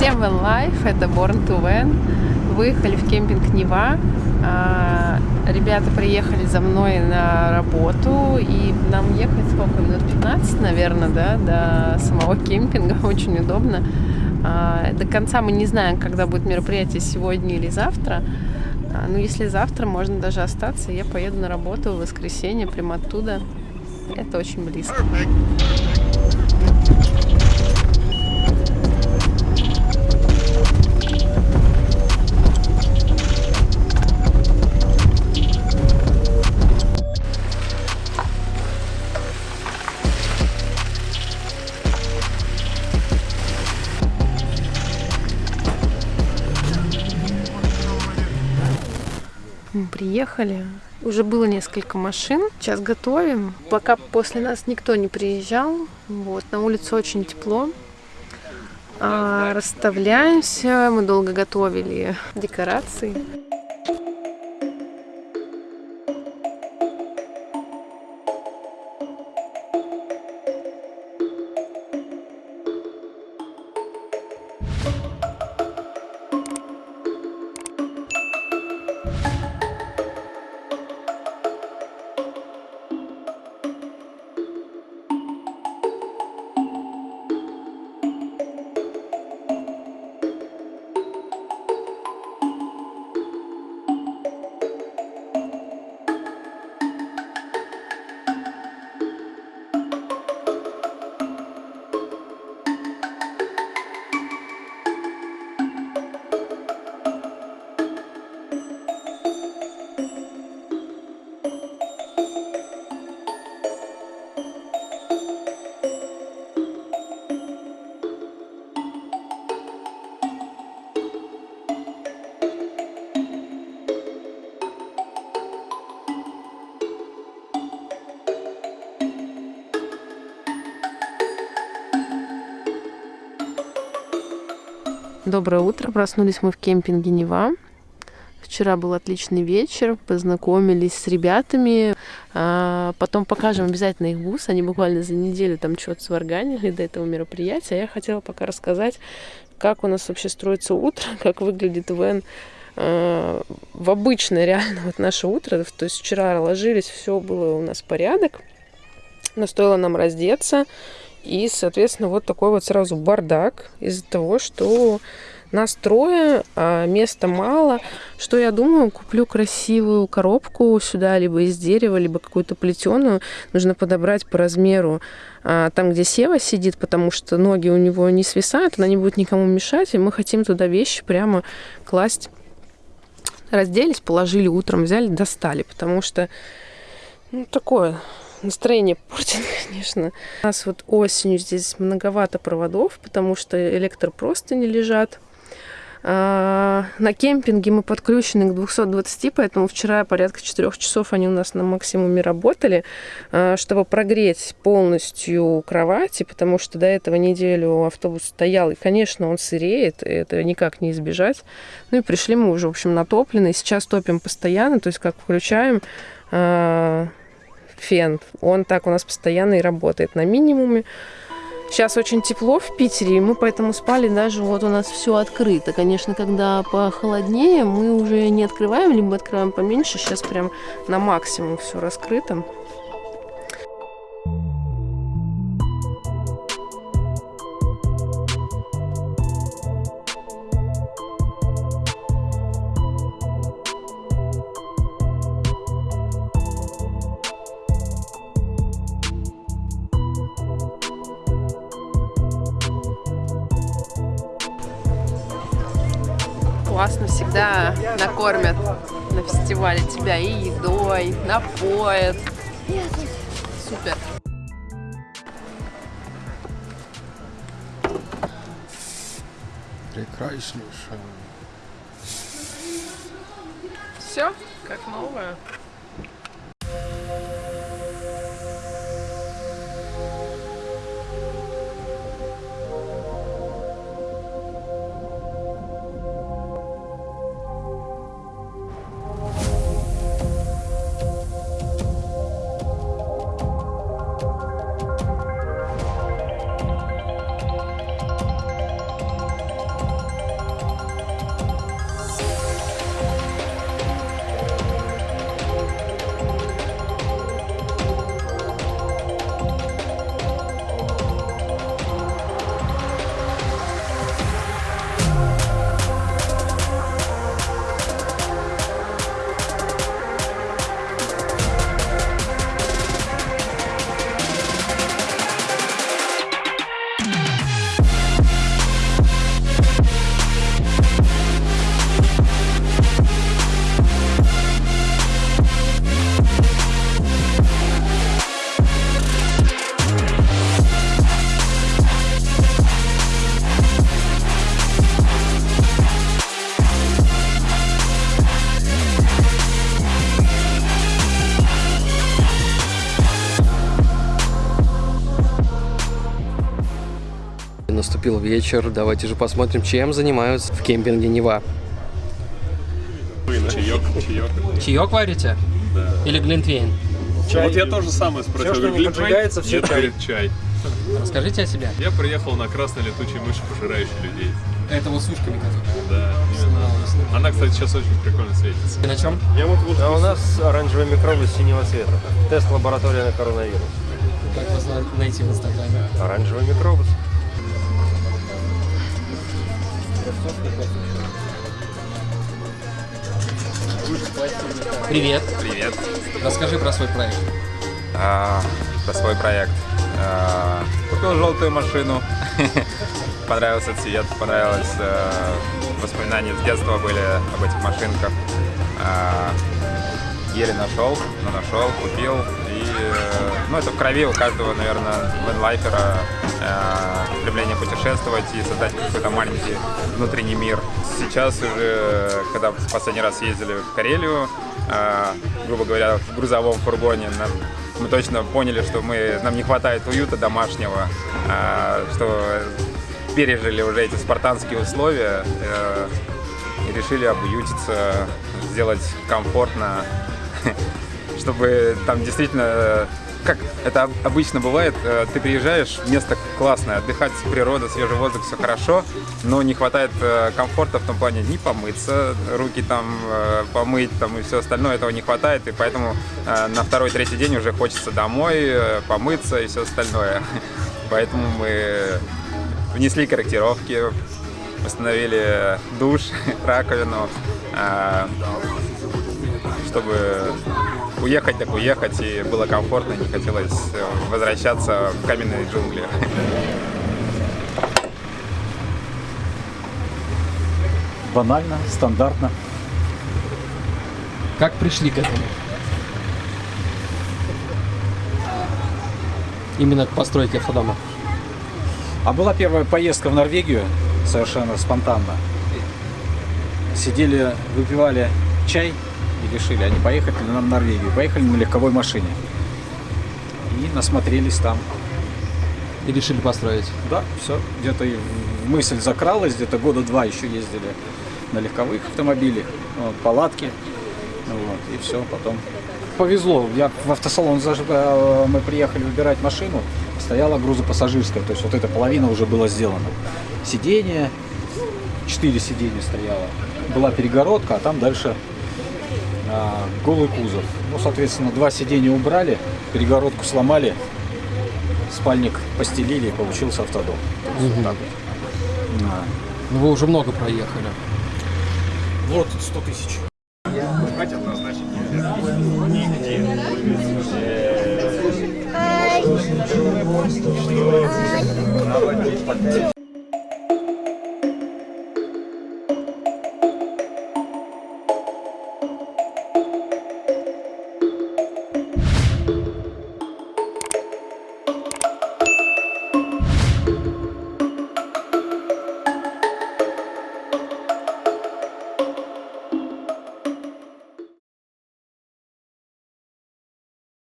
Van Life, это Born to Van. Выехали в кемпинг Нева. А, ребята приехали за мной на работу, и нам ехать сколько? Минут 15, наверное, да, до самого кемпинга. Очень удобно. А, до конца мы не знаем, когда будет мероприятие, сегодня или завтра. А, ну, если завтра, можно даже остаться. Я поеду на работу в воскресенье, прямо оттуда. Это очень близко. Мы приехали. Уже было несколько машин. Сейчас готовим. Пока после нас никто не приезжал. Вот, на улице очень тепло. А, расставляемся. Мы долго готовили декорации. Доброе утро. Проснулись мы в кемпинге Нева. Вчера был отличный вечер, познакомились с ребятами. А, потом покажем обязательно их бус. Они буквально за неделю там что-то сварганили до этого мероприятия. Я хотела пока рассказать, как у нас вообще строится утро, как выглядит Вен а, в обычное реально вот наше утро. То есть вчера ложились, все было у нас порядок. Но стоило нам раздеться и, соответственно, вот такой вот сразу бардак из-за того, что нас трое, а места мало. Что я думаю, куплю красивую коробку сюда, либо из дерева, либо какую-то плетеную. Нужно подобрать по размеру а, там, где Сева сидит, потому что ноги у него не свисают, она не будет никому мешать, и мы хотим туда вещи прямо класть. Разделись, положили утром, взяли, достали, потому что ну, такое настроение портит, конечно. У нас вот осенью здесь многовато проводов, потому что электро просто не лежат. А, на кемпинге мы подключены к 220, поэтому вчера порядка 4 часов они у нас на максимуме работали, а, чтобы прогреть полностью кровати, потому что до этого неделю автобус стоял, и, конечно, он сыреет, и это никак не избежать. Ну и пришли мы уже, в общем, натопленные. Сейчас топим постоянно, то есть как включаем, а, фен. Он так у нас постоянно и работает на минимуме. Сейчас очень тепло в Питере, и мы поэтому спали даже вот у нас все открыто. Конечно, когда похолоднее, мы уже не открываем, либо открываем поменьше. Сейчас прям на максимум все раскрыто. Всегда накормят на фестивале тебя и едой, напоят. Супер. Прекраснейшая. Все, как новое. Наступил вечер. Давайте же посмотрим, чем занимаются в кемпинге Нева. Чаек, чаек. Чаек варите? Да. Или глинтвейн? Вот я тоже самое спросил. Всё, что не поджигается, всё Нет, чай. говорит, чай. Расскажите о себе. Я приехал на красной летучей мыши, пожирающей людей. Это вот с ушками которая. Да, именно. Она, кстати, сейчас очень прикольно светится. И на чем? А у нас оранжевые микробы синего цвета. Тест лаборатория на коронавирус. Как вас на- найти в Инстаграме? Оранжевый микробус. Привет. Привет. Расскажи про свой проект. А, про свой проект. А, купил желтую машину. Понравился цвет, понравилось э, воспоминания с детства были об этих машинках. А, еле нашел, но нашел, купил. И, э, ну, это в крови у каждого, наверное, венлайфера э, стремление путешествовать и создать какой-то маленький внутренний мир. Сейчас уже, когда в последний раз ездили в Карелию, э, грубо говоря, в грузовом фургоне, мы точно поняли, что мы, нам не хватает уюта домашнего, э, что пережили уже эти спартанские условия и решили обуютиться, сделать комфортно, чтобы там действительно, э, как это об- обычно бывает, э, ты приезжаешь, место классное, отдыхать, природа, свежий воздух, все хорошо, но не хватает э, комфорта в том плане не помыться, руки там помыть там и все остальное, этого не хватает, и поэтому на второй-третий день уже хочется домой, помыться и все остальное. Поэтому мы внесли корректировки, установили душ, раковину, чтобы уехать так уехать и было комфортно, не хотелось э, возвращаться в каменные джунгли. банально, стандартно. Как пришли к этому? Именно к постройке автодома. А была первая поездка в Норвегию, совершенно спонтанно. Сидели, выпивали чай и решили, а не поехать ли нам в Норвегию. Поехали на легковой машине. И насмотрелись там. И решили построить. Да, все. Где-то мысль закралась, где-то года два еще ездили на легковых автомобилях, вот, палатки. Ну Вот, и все, потом повезло. Я в автосалон заж- э, мы приехали выбирать машину, стояла грузопассажирская, то есть вот эта половина уже была сделана. Сиденье, четыре сиденья стояло. Была перегородка, а там дальше голый кузов. Ну, соответственно, два сиденья убрали, перегородку сломали, спальник постелили и получился автодом. Вот так вот. Да. Ну вы уже много проехали. Вот 100 тысяч.